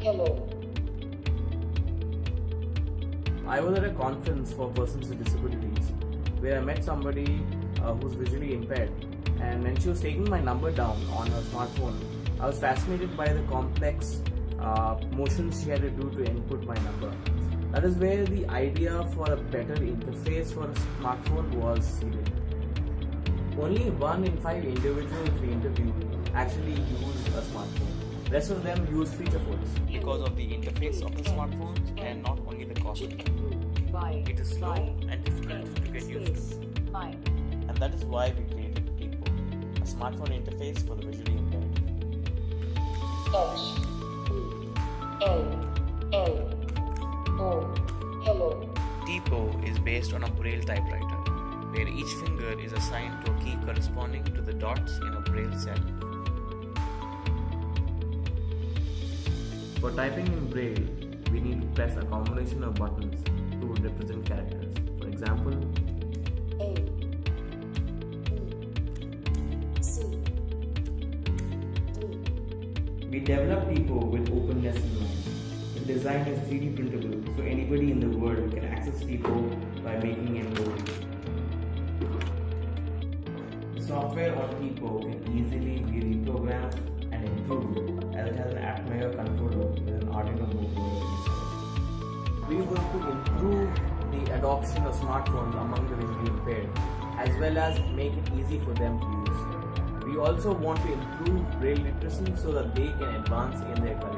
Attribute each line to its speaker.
Speaker 1: Hello.
Speaker 2: I was at a conference for persons with disabilities where I met somebody uh, who's visually impaired, and when she was taking my number down on her smartphone, I was fascinated by the complex uh, motions she had to do to input my number. That is where the idea for a better interface for a smartphone was seeded. Only one in five individuals we interviewed actually use a smartphone. Rest of them use feature phones.
Speaker 3: because of the interface of the smartphones and not only the cost.
Speaker 1: Y
Speaker 3: It is slow and difficult to get used to. And that is why we created Tipo, a smartphone interface for the visually impaired.
Speaker 1: H E L L O hello.
Speaker 3: Tipo is based on a Braille typewriter, where each finger is assigned to a key corresponding to the dots in a Braille cell.
Speaker 2: For typing in Braille, we need to press a combination of buttons to represent characters. For example,
Speaker 1: A B C D
Speaker 2: we developed Tipo with openness in mind. The design is 3D printable, so anybody in the world can access Tipo by making an code. Software on Tipo can easily be reprogrammed and improved as it has an Atmeo controller with an Arduino Motorola. We want to improve the adoption of smartphones among the visually impaired as well as make it easy for them to use. We also want to improve braille literacy so that they can advance in their careers.